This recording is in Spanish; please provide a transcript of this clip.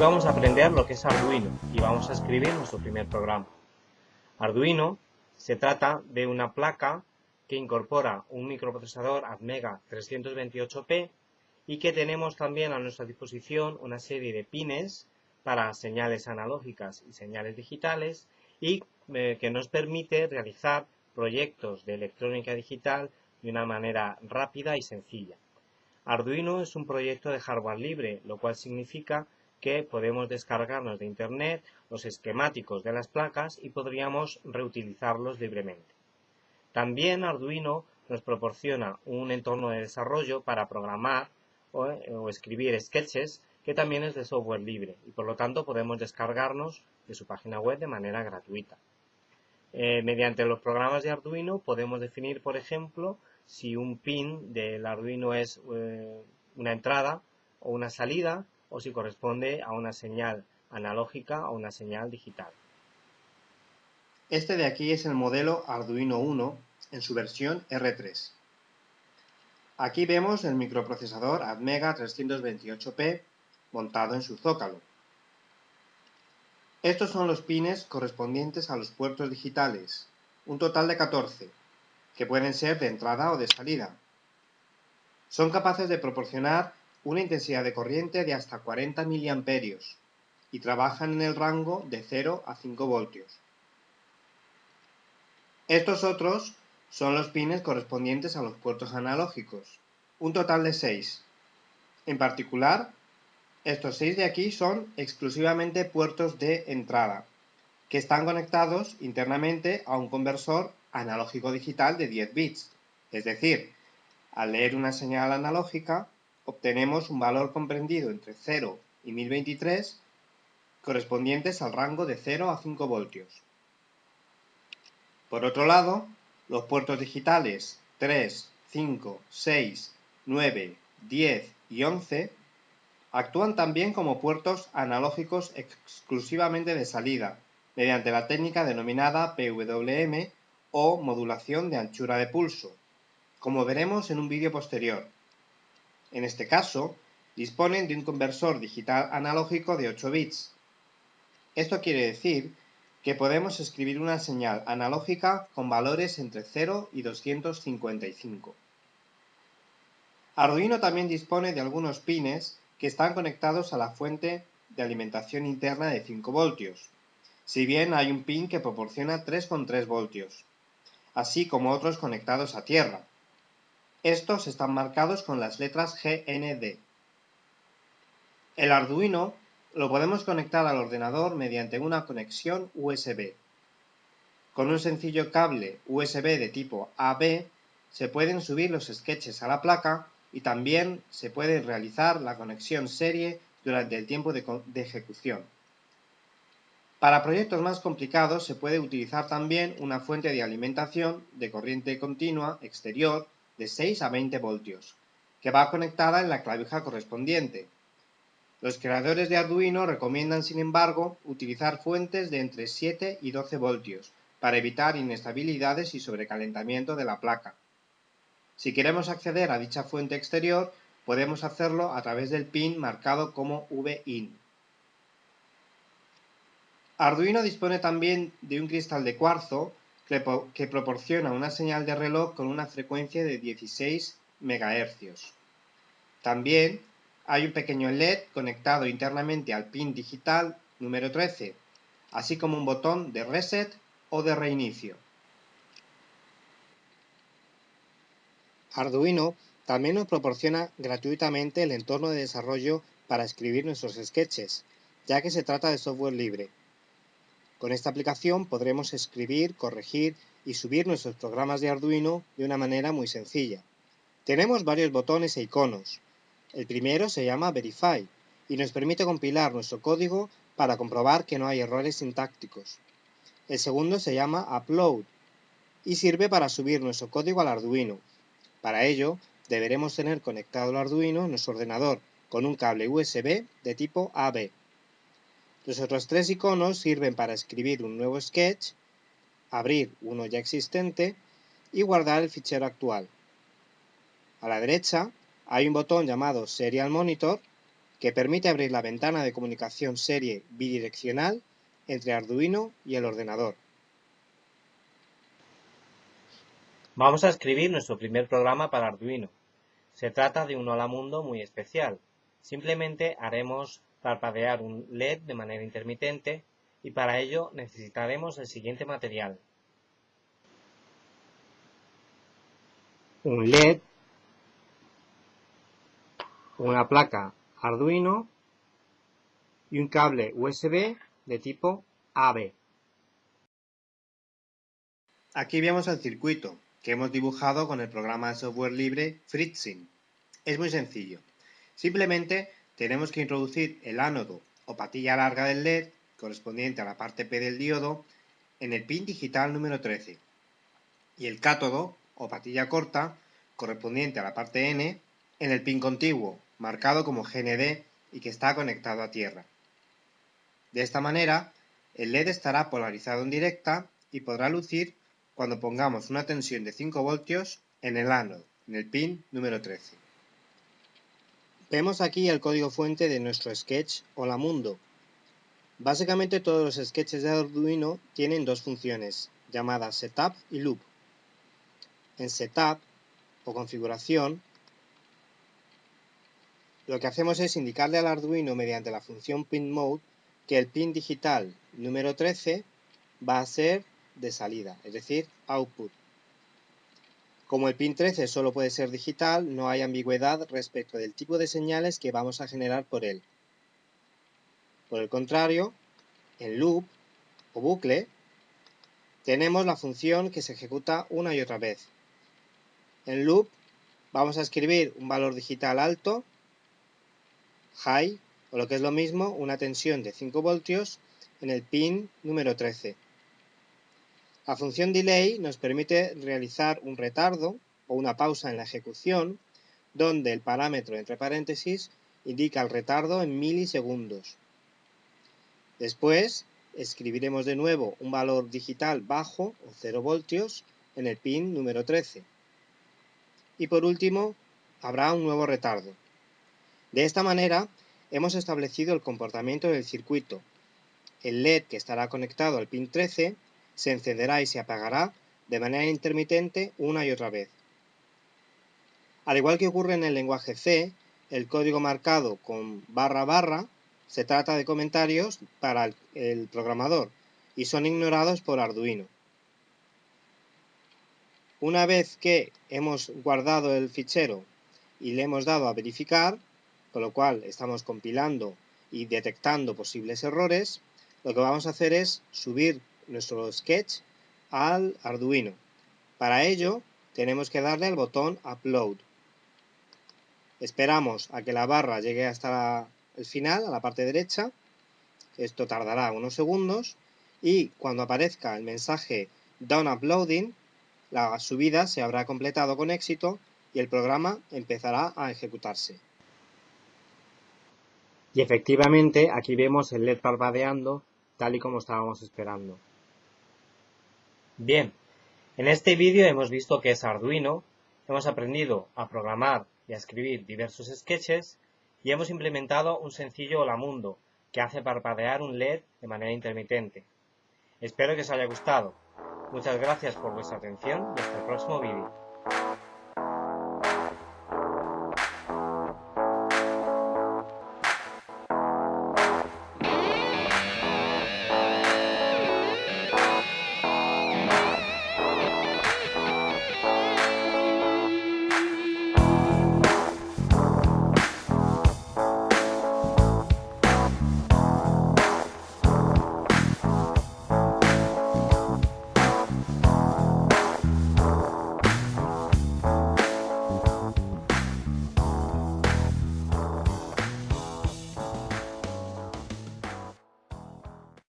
Vamos a aprender lo que es Arduino y vamos a escribir nuestro primer programa. Arduino se trata de una placa que incorpora un microprocesador Atmega 328P y que tenemos también a nuestra disposición una serie de pines para señales analógicas y señales digitales y eh, que nos permite realizar proyectos de electrónica digital de una manera rápida y sencilla. Arduino es un proyecto de hardware libre, lo cual significa que podemos descargarnos de Internet los esquemáticos de las placas y podríamos reutilizarlos libremente. También Arduino nos proporciona un entorno de desarrollo para programar o, o, escribir sketches que también es de software libre y por lo tanto podemos descargarnos de su página web de manera gratuita. Eh, mediante los programas de Arduino podemos definir, por ejemplo, si un pin del Arduino es eh, una entrada o una salida o si corresponde a una señal analógica o una señal digital. Este de aquí es el modelo Arduino 1 en su versión R3. Aquí vemos el microprocesador Atmega 328P montado en su zócalo. Estos son los pines correspondientes a los puertos digitales, un total de 14, que pueden ser de entrada o de salida. Son capaces de proporcionar una intensidad de corriente de hasta 40 mA y trabajan en el rango de 0 a 5 voltios. Estos otros son los pines correspondientes a los puertos analógicos, un total de 6. En particular, estos seis de aquí son exclusivamente puertos de entrada, que están conectados internamente a un conversor analógico digital de 10 bits. Es decir, al leer una señal analógica, obtenemos un valor comprendido entre 0 y 1023 correspondientes al rango de 0 a 5 voltios. Por otro lado, los puertos digitales 3, 5, 6, 9, 10 y 11 Actúan también como puertos analógicos exclusivamente de salida, mediante la técnica denominada PWM o modulación de anchura de pulso, como veremos en un vídeo posterior. En este caso, disponen de un conversor digital analógico de 8 bits. Esto quiere decir que podemos escribir una señal analógica con valores entre 0 y 255. Arduino también dispone de algunos pines que están conectados a la fuente de alimentación interna de 5 voltios, si bien hay un pin que proporciona 3,3 voltios, así como otros conectados a tierra. Estos están marcados con las letras GND. El Arduino lo podemos conectar al ordenador mediante una conexión USB. Con un sencillo cable USB de tipo AB se pueden subir los sketches a la placa y también se puede realizar la conexión serie durante el tiempo de, de, ejecución. Para proyectos más complicados se puede utilizar también una fuente de alimentación de corriente continua exterior de 6 a 20 voltios, que va conectada en la clavija correspondiente. Los creadores de Arduino recomiendan, sin embargo, utilizar fuentes de entre 7 y 12 voltios para evitar inestabilidades y sobrecalentamiento de la placa. Si queremos acceder a dicha fuente exterior, podemos hacerlo a través del pin marcado como VIN. Arduino dispone también de un cristal de cuarzo que proporciona una señal de reloj con una frecuencia de 16 MHz. También hay un pequeño LED conectado internamente al pin digital número 13, así como un botón de reset o de reinicio. Arduino también nos proporciona gratuitamente el entorno de desarrollo para escribir nuestros sketches, ya que se trata de software libre. Con esta aplicación podremos escribir, corregir y subir nuestros programas de Arduino de una manera muy sencilla. Tenemos varios botones e iconos. El primero se llama Verify y nos permite compilar nuestro código para comprobar que no hay errores sintácticos. El segundo se llama Upload y sirve para subir nuestro código al Arduino, para ello, deberemos tener conectado el Arduino en nuestro ordenador con un cable USB de tipo AB. Los otros tres iconos sirven para escribir un nuevo sketch, abrir uno ya existente y guardar el fichero actual. A la derecha hay un botón llamado Serial Monitor que permite abrir la ventana de comunicación serie bidireccional entre Arduino y el ordenador. Vamos a escribir nuestro primer programa para Arduino. Se trata de un hola mundo muy especial. Simplemente haremos parpadear un LED de manera intermitente y para ello necesitaremos el siguiente material. Un LED, una placa Arduino y un cable USB de tipo AB. Aquí vemos el circuito que hemos dibujado con el programa de software libre Fritzing. Es muy sencillo. Simplemente tenemos que introducir el ánodo o patilla larga del LED correspondiente a la parte P del diodo en el pin digital número 13 y el cátodo o patilla corta correspondiente a la parte N en el pin contiguo marcado como GND y que está conectado a tierra. De esta manera, el LED estará polarizado en directa y podrá lucir cuando pongamos una tensión de 5 voltios en el ánodo, en el pin número 13. Vemos aquí el código fuente de nuestro sketch Hola Mundo. Básicamente todos los sketches de Arduino tienen dos funciones, llamadas Setup y Loop. En Setup o configuración lo que hacemos es indicarle al Arduino mediante la función pinMode que el pin digital número 13 va a ser de salida, es decir, output. Como el pin 13 solo puede ser digital, no hay ambigüedad respecto del tipo de señales que vamos a generar por él. Por el contrario, en loop o bucle, tenemos la función que se ejecuta una y otra vez. En loop vamos a escribir un valor digital alto high, o lo que es lo mismo, una tensión de 5 voltios en el pin número 13. La función delay nos permite realizar un retardo o una pausa en la ejecución, donde el parámetro entre paréntesis indica el retardo en milisegundos. Después, escribiremos de nuevo un valor digital bajo o 0 voltios en el pin número 13. Y por último, habrá un nuevo retardo. De esta manera, hemos establecido el comportamiento del circuito. El LED que estará conectado al pin 13 se encenderá y se apagará de manera intermitente una y otra vez. Al igual que ocurre en el lenguaje C, el código marcado con barra barra se trata de comentarios para el programador y son ignorados por Arduino. Una vez que hemos guardado el fichero y le hemos dado a verificar, con lo cual estamos compilando y detectando posibles errores, lo que vamos a hacer es subir nuestro sketch al Arduino. Para ello tenemos que darle al botón Upload. Esperamos a que la barra llegue hasta el final, a la parte derecha. Esto tardará unos segundos y cuando aparezca el mensaje Done Uploading, la subida se habrá completado con éxito y el programa empezará a ejecutarse. Y efectivamente aquí vemos el LED parpadeando tal y como estábamos esperando. Bien, en este vídeo hemos visto que es Arduino, hemos aprendido a programar y a escribir diversos sketches y hemos implementado un sencillo Hola Mundo que hace parpadear un LED de manera intermitente. Espero que os haya gustado. Muchas gracias por vuestra atención y hasta el próximo vídeo.